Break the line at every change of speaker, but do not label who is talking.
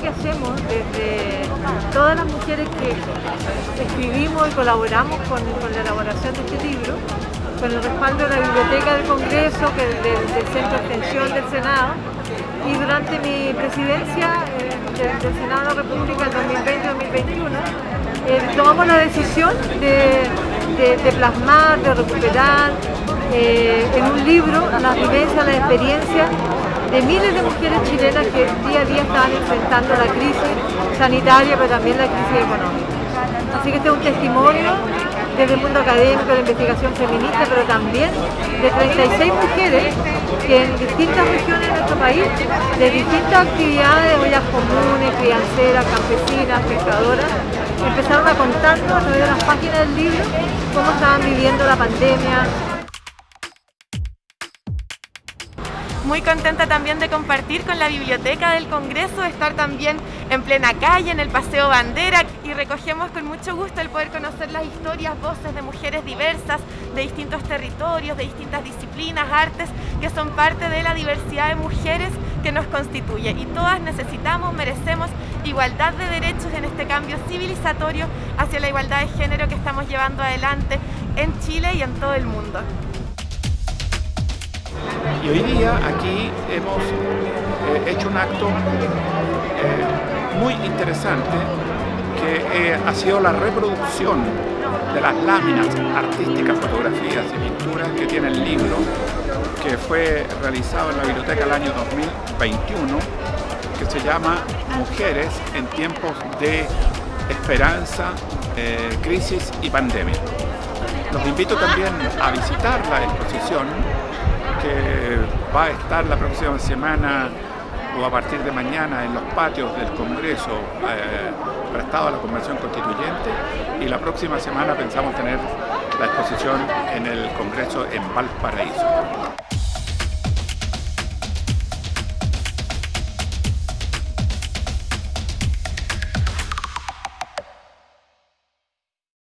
que hacemos desde todas las mujeres que escribimos y colaboramos con, la elaboración de este libro, con el respaldo de la Biblioteca del Congreso, que del, Centro de Extensión del Senado, y durante mi presidencia eh, del, Senado de la República en 2020-2021, eh, tomamos la decisión de, plasmar, de recuperar eh, en un libro las vivencias, las experiencias de miles de mujeres chilenas que día a día están enfrentando la crisis sanitaria, pero también la crisis económica. Así que este es un testimonio desde el mundo académico, de la investigación feminista, pero también de 36 mujeres que en distintas regiones de nuestro país, de distintas actividades, ollas comunes, crianceras, campesinas, pescadoras, empezaron a contarnos a través de las páginas del libro cómo estaban viviendo la pandemia,
Muy contenta también de compartir con la Biblioteca del Congreso, de estar también en plena calle, en el Paseo Bandera y recogemos con mucho gusto el poder conocer las historias, voces de mujeres diversas, de distintos territorios, de distintas disciplinas, artes, que son parte de la diversidad de mujeres que nos constituye. Y todas necesitamos, merecemos igualdad de derechos en este cambio civilizatorio hacia la igualdad de género que estamos llevando adelante en Chile y en todo el mundo.
Y hoy día aquí hemos eh, hecho un acto eh, muy interesante que eh, ha sido la reproducción de las láminas artísticas, fotografías y pinturas que tiene el libro que fue realizado en la biblioteca el año 2021 que se llama Mujeres en tiempos de esperanza, crisis y pandemia. Los invito también a visitar la exposición que va a estar la próxima semana o a partir de mañana en los patios del Congreso eh, prestado a la Convención Constituyente y la próxima semana pensamos tener la exposición en el Congreso en Valparaíso.